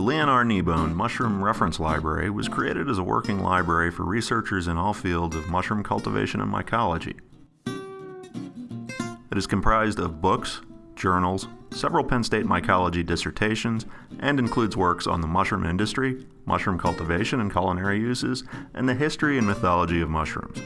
The Leon R. Kneebone Mushroom Reference Library was created as a working library for researchers in all fields of mushroom cultivation and mycology. It is comprised of books, journals, several Penn State mycology dissertations, and includes works on the mushroom industry, mushroom cultivation and culinary uses, and the history and mythology of mushrooms.